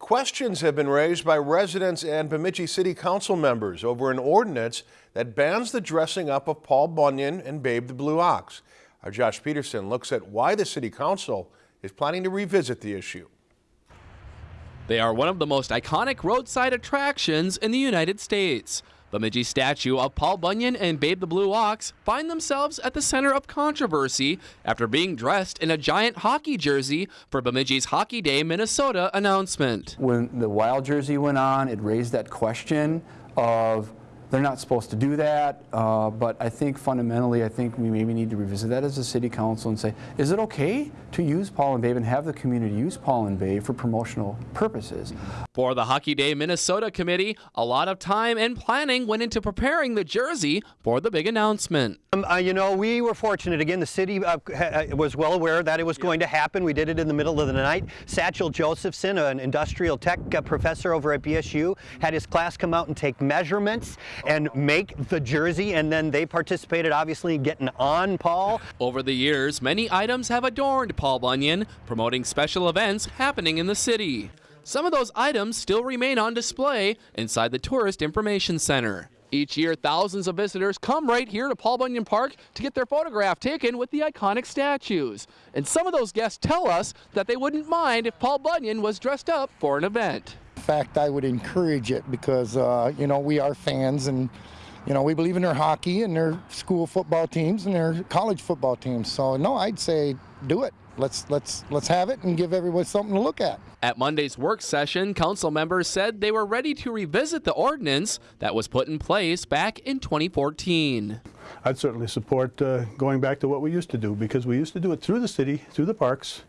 Questions have been raised by residents and Bemidji City Council members over an ordinance that bans the dressing up of Paul Bunyan and Babe the Blue Ox. Our Josh Peterson looks at why the City Council is planning to revisit the issue. They are one of the most iconic roadside attractions in the United States. Bemidji statue of Paul Bunyan and Babe the Blue Ox find themselves at the center of controversy after being dressed in a giant hockey jersey for Bemidji's Hockey Day Minnesota announcement. When the Wild jersey went on, it raised that question of they're not supposed to do that, uh, but I think fundamentally, I think we maybe need to revisit that as a city council and say, is it okay to use Paul and Babe and have the community use Paul and Babe for promotional purposes? For the Hockey Day Minnesota committee, a lot of time and planning went into preparing the jersey for the big announcement. Um, uh, you know, we were fortunate. Again, the city uh, was well aware that it was going to happen. We did it in the middle of the night. Satchel Josephson, an industrial tech uh, professor over at BSU, had his class come out and take measurements and make the jersey, and then they participated, obviously, in getting on Paul. Over the years, many items have adorned Paul Bunyan, promoting special events happening in the city. Some of those items still remain on display inside the Tourist Information Center. Each year, thousands of visitors come right here to Paul Bunyan Park to get their photograph taken with the iconic statues. And some of those guests tell us that they wouldn't mind if Paul Bunyan was dressed up for an event fact, I would encourage it because, uh, you know, we are fans and, you know, we believe in their hockey and their school football teams and their college football teams. So, no, I'd say do it. Let's let's let's have it and give everyone something to look at. At Monday's work session, council members said they were ready to revisit the ordinance that was put in place back in 2014. I'd certainly support uh, going back to what we used to do because we used to do it through the city, through the parks,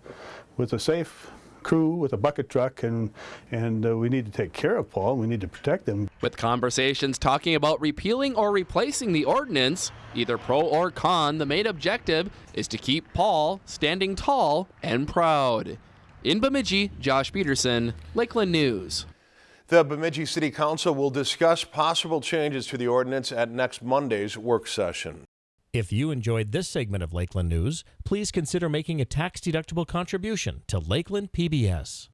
with a safe crew with a bucket truck, and, and uh, we need to take care of Paul. We need to protect him. With conversations talking about repealing or replacing the ordinance, either pro or con, the main objective is to keep Paul standing tall and proud. In Bemidji, Josh Peterson, Lakeland News. The Bemidji City Council will discuss possible changes to the ordinance at next Monday's work session. If you enjoyed this segment of Lakeland News, please consider making a tax-deductible contribution to Lakeland PBS.